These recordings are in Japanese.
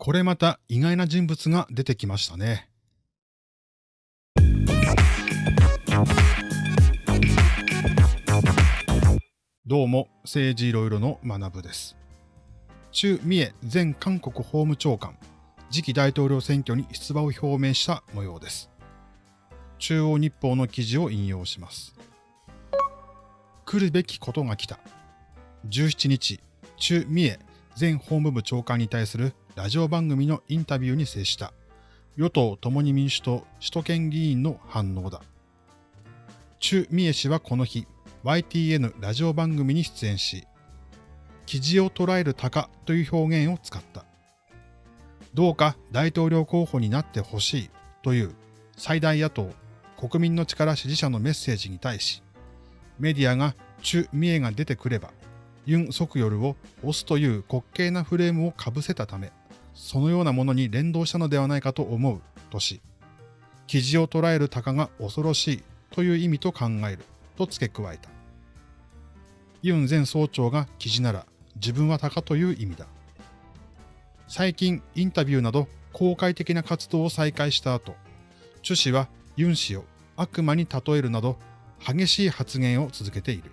これまた意外な人物が出てきましたね。どうも、政治いろいろの学部です。中三重前韓国法務長官、次期大統領選挙に出馬を表明した模様です。中央日報の記事を引用します。来るべきことが来た。17日、中三重前法務部長官に対するラジオ番組のインタビューに接した与党共に民主党首都圏議員の反応だ。中三重氏はこの日、YTN ラジオ番組に出演し、記事を捉える鷹という表現を使った。どうか大統領候補になってほしいという最大野党国民の力支持者のメッセージに対し、メディアが中三重が出てくれば、ユン・ソクヨルを押すという滑稽なフレームをかぶせたため、そのようなものに連動したのではないかと思うとし、記事を捉える鷹が恐ろしいという意味と考えると付け加えた。ユン前総長が記事なら自分は鷹という意味だ。最近インタビューなど公開的な活動を再開した後、チュ氏はユン氏を悪魔に例えるなど激しい発言を続けている。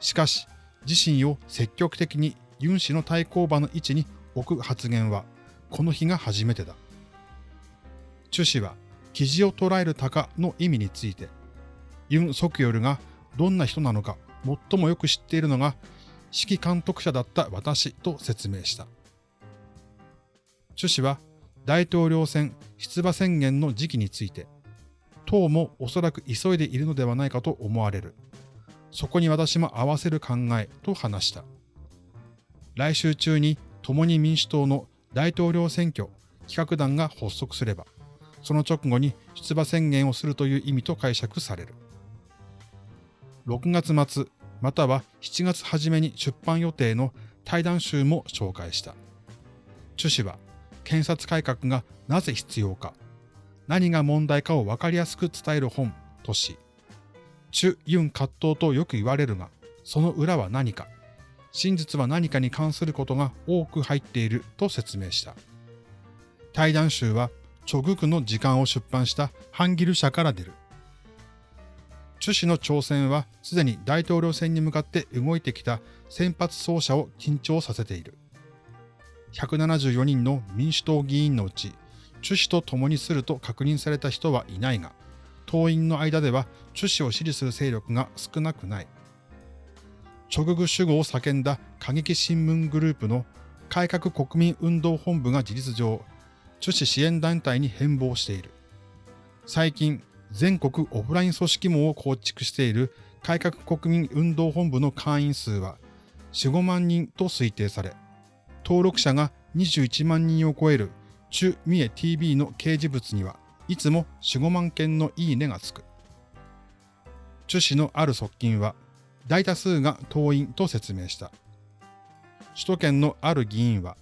しかし、自身を積極的にユン氏の対抗馬の位置に置く発言は、この日が初めてだ。チュ氏は、記事を捉える鷹の意味について、ユン・ソクヨルがどんな人なのか最もよく知っているのが、指揮監督者だった私と説明した。チュ氏は、大統領選出馬宣言の時期について、党もおそらく急いでいるのではないかと思われる。そこに私も合わせる考えと話した。来週中に共に民主党の大統領選挙企画団が発足すれば、その直後に出馬宣言をするという意味と解釈される。6月末、または7月初めに出版予定の対談集も紹介した。チュ氏は、検察改革がなぜ必要か、何が問題かを分かりやすく伝える本とし、チュ・ユン葛藤とよく言われるが、その裏は何か、真実は何かに関することが多く入っていると説明した。対談集は、チョグクの時間を出版したハンギル社から出る。チュ氏の挑戦はすでに大統領選に向かって動いてきた先発走者を緊張させている。174人の民主党議員のうち、チュ氏と共にすると確認された人はいないが、党員の間ではチュ氏を支持する勢力が少なくない。直具主語を叫んだ過激新聞グループの改革国民運動本部が事実上、チュ氏支援団体に変貌している。最近、全国オフライン組織網を構築している改革国民運動本部の会員数は4、5万人と推定され、登録者が21万人を超える中三重 TV の掲示物にはいつも4、5万件のいいねがつく。朱氏のある側近は、大多数が党員と説明した。首都圏のある議員は、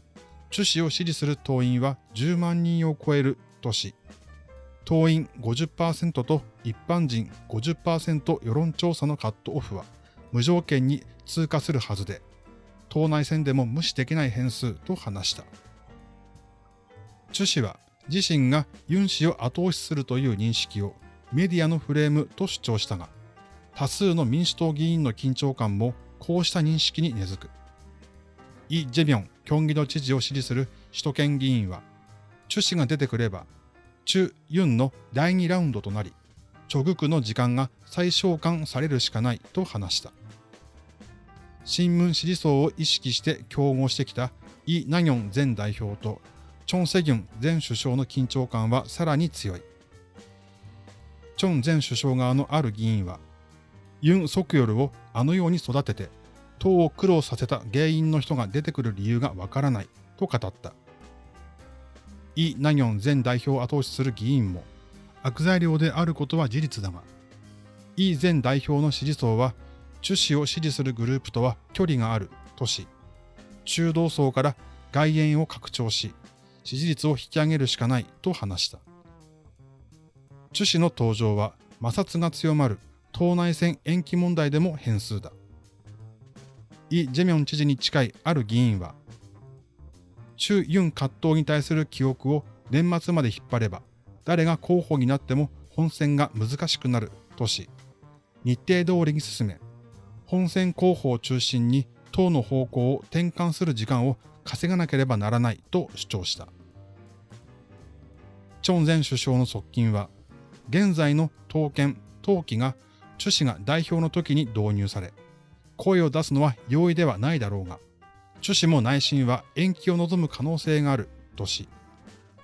朱氏を支持する党員は10万人を超えるとし、党員50%と一般人50%世論調査のカットオフは無条件に通過するはずで、党内戦でも無視できない変数と話した。朱氏は自身がユン氏を後押しするという認識をメディアのフレームと主張したが、多数の民主党議員の緊張感もこうした認識に根付く。イ・ジェビョン、キョンギ道知事を支持する首都圏議員は、チュ氏が出てくれば、チュ・ユンの第2ラウンドとなり、チョグクの時間が再召喚されるしかないと話した。新聞支持層を意識して競合してきたイ・ナギョン前代表とチョン・セギュン前首相の緊張感はさらに強い。チョン前首相側のある議員は、ユン・ソクヨルをあのように育てて、党を苦労させた原因の人が出てくる理由がわからないと語った。イ・ナギョン前代表を後押しする議員も、悪材料であることは事実だが、イ前代表の支持層は、チュ氏を支持するグループとは距離があるとし、中道層から外縁を拡張し、支持率を引き上げるしかないと話した。チュ氏の登場は摩擦が強まる党内選延期問題でも変数だ。イ・ジェミョン知事に近いある議員は、中ユン葛藤に対する記憶を年末まで引っ張れば、誰が候補になっても本選が難しくなるとし、日程通りに進め、本選候補を中心に党の方向を転換する時間を稼がなければならないと主張した。チョン前首相の側近は、現在の党権、党紀が朱氏が代表の時に導入され、声を出すのは容易ではないだろうが、朱氏も内心は延期を望む可能性があるとし、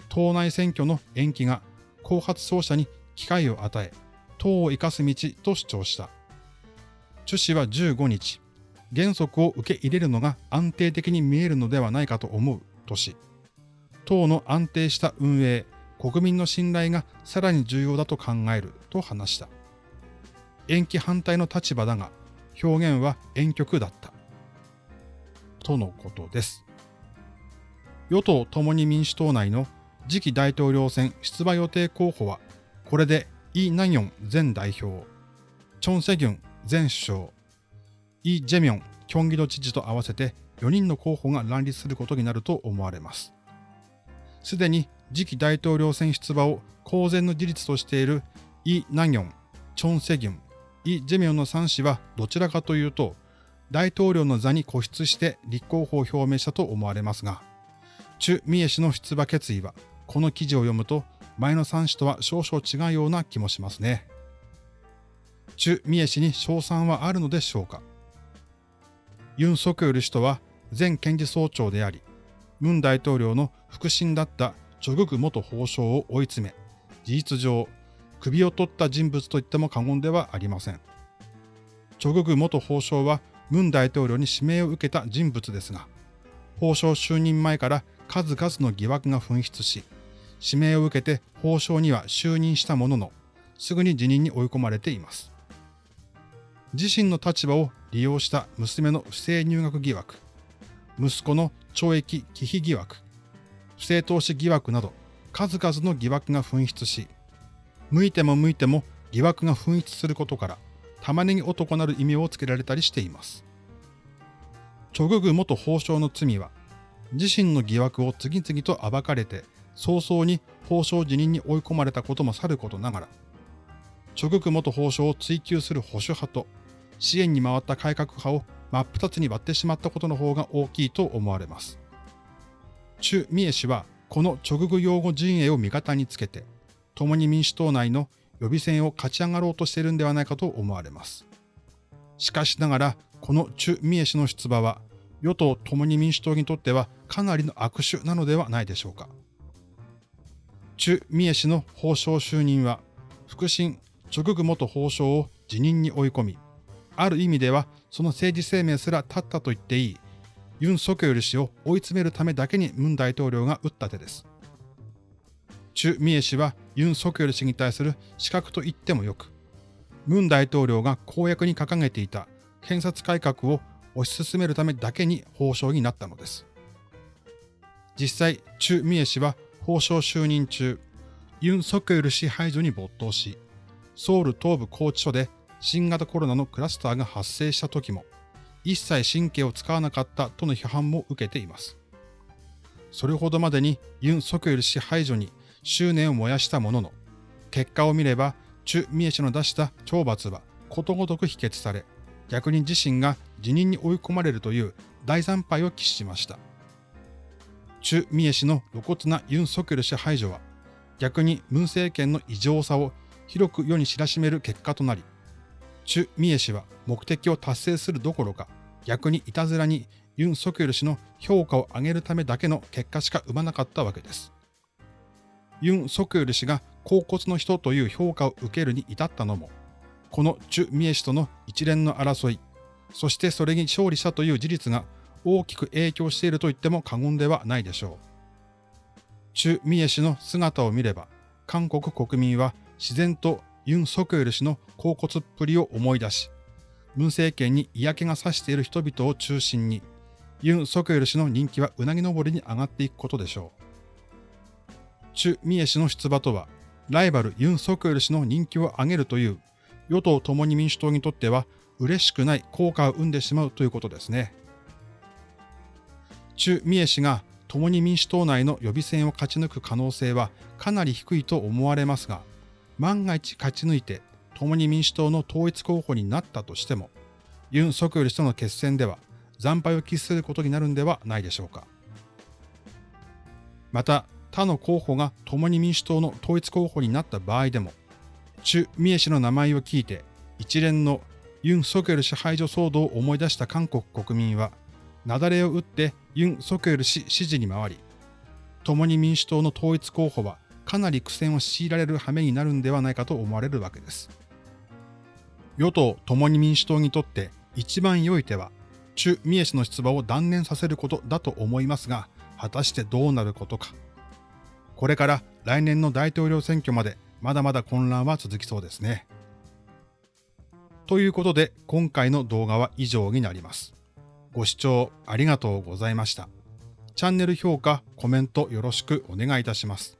党内選挙の延期が後発奏者に機会を与え、党を生かす道と主張した。朱氏は15日、原則を受け入れるのが安定的に見えるのではないかと思うとし、党の安定した運営、国民の信頼がさらに重要だと考えると話した。延期反対の立場だが、表現は婉曲だった。とのことです。与党共に民主党内の次期大統領選出馬予定候補は、これでイ・ナギョン前代表、チョン・セギュン前首相、イ・ジェミョン、キョンギド知事と合わせて4人の候補が乱立することになると思われます。すでに次期大統領選出馬を公然の事実としているイ・ナギョン、チョン・セギュン、イ・ジェミョンの3氏はどちらかというと、大統領の座に固執して立候補を表明したと思われますが、チュ・ミエ氏の出馬決意は、この記事を読むと、前の3氏とは少々違うような気もしますね。チュ・ミエ氏に賞賛はあるのでしょうかユン・ソクヨル氏とは前検事総長であり、ムン大統領の腹心だったチョグク元法相を追い詰め、事実上、首を取った人物と言っても過言ではありません。チョグク元法相はムン大統領に指名を受けた人物ですが、法相就任前から数々の疑惑が噴出し、指名を受けて法相には就任したものの、すぐに辞任に追い込まれています。自身の立場を利用した娘の不正入学疑惑、息子の懲役忌避疑惑、不正投資疑惑など数々の疑惑が噴出し、向いても向いても疑惑が噴出することから、玉ねぎ男なる意味をつけられたりしています。チョググ元法相の罪は、自身の疑惑を次々と暴かれて、早々に法相辞任に追い込まれたこともさることながら、チョググ元法相を追及する保守派と、支援に回った改革派を真っ二つに割ってしまったことの方が大きいと思われます。チュ・ミエ氏はこの直具用語陣営を味方につけて、共に民主党内の予備選を勝ち上がろうとしているんではないかと思われます。しかしながら、このチュ・ミエ氏の出馬は、与党共に民主党にとってはかなりの悪手なのではないでしょうか。チュ・ミエ氏の法相就任は、腹心、直具元法相を辞任に追い込み、ある意味ではその政治生命すら立ったと言っていいユン・ソクヨル氏を追い詰めるためだけにムン大統領が打った手です。チュ・ミエ氏はユン・ソクヨル氏に対する資格と言ってもよく、ムン大統領が公約に掲げていた検察改革を推し進めるためだけに法相になったのです。実際、チュ・ミエ氏は法相就任中、ユン・ソクヨル氏排除に没頭し、ソウル東部拘置所で新型コロナのクラスターが発生した時も、一切神経を使わなかったとの批判も受けています。それほどまでにユン・ソクヨル氏排除に執念を燃やしたものの、結果を見れば、チュ・ミエ氏の出した懲罰はことごとく否決され、逆に自身が辞任に追い込まれるという大惨敗を喫しました。チュ・ミエ氏の露骨なユン・ソクル氏排除は、逆にムン政権の異常さを広く世に知らしめる結果となり、チュ・ミエ氏は目的を達成するどころか、逆にいたずらにユン・ソクル氏の評価を上げるためだけの結果しか生まなかったわけです。ユン・ソクヨル氏が甲骨の人という評価を受けるに至ったのも、このチュ・ミエ氏との一連の争い、そしてそれに勝利したという事実が大きく影響していると言っても過言ではないでしょう。チュ・ミエ氏の姿を見れば、韓国国民は自然とユン・ソクヨル氏の甲骨っぷりを思い出し、文政権に嫌気がさしている人々を中心に、ユン・ソクヨル氏の人気はうなぎ登りに上がっていくことでしょう。チュ・ミエ氏の出馬とは、ライバルユン・ソクヨル氏の人気を上げるという、与党共に民主党にとっては嬉しくない効果を生んでしまうということですね。チュ・ミエ氏が共に民主党内の予備選を勝ち抜く可能性はかなり低いと思われますが、万が一勝ち抜いて共に民主党の統一候補になったとしても、ユン・ソクヨル氏との決戦では惨敗を喫することになるんではないでしょうか。また、他の候補が共に民主党の統一候補になった場合でも、チュ・ミエ氏の名前を聞いて一連のユン・ソクル氏排除騒動を思い出した韓国国民は、雪崩を打ってユン・ソクヨル氏支持に回り、共に民主党の統一候補はかなり苦戦を強いられる羽目になるんではないかと思われるわけです。与党共に民主党にとって一番良い手は、チュ・ミエ氏の出馬を断念させることだと思いますが、果たしてどうなることか。これから来年の大統領選挙までまだまだ混乱は続きそうですね。ということで今回の動画は以上になります。ご視聴ありがとうございました。チャンネル評価、コメントよろしくお願いいたします。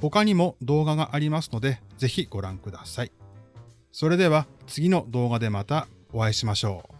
他にも動画がありますので、ぜひご覧ください。それでは次の動画でまたお会いしましょう。